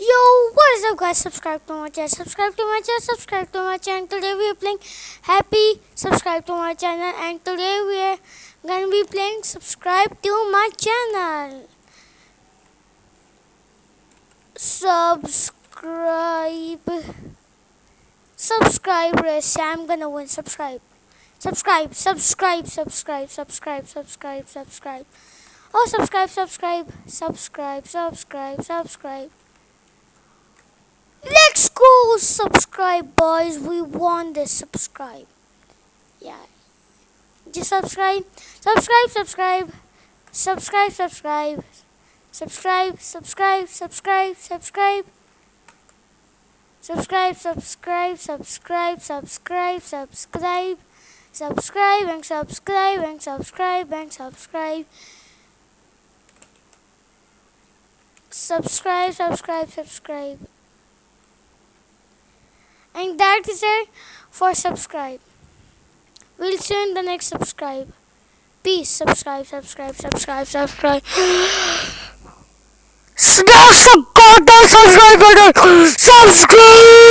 Yo, what is up guys? Subscribe to my channel, subscribe to my channel, subscribe to my channel. Today we are playing Happy, subscribe to my channel and today we are gonna be playing subscribe to my channel. Subscribe. Subscribe. I'm gonna win. Subscribe. Subscribe, subscribe, subscribe, subscribe, subscribe, subscribe. Oh, subscribe, subscribe, subscribe, subscribe, subscribe. Subscribe boys. We want this subscribe. Yeah. Just subscribe. Subscribe, subscribe. Subscribe, subscribe. Subscribe, subscribe, subscribe, subscribe. Subscribe, subscribe, subscribe, subscribe, subscribe. Subscribe and subscribe and subscribe and subscribe. Subscribe, subscribe, subscribe and that is it for subscribe. We'll see you in the next subscribe. Peace subscribe subscribe subscribe subscribe. Smash the goddamn subscribe button subscribe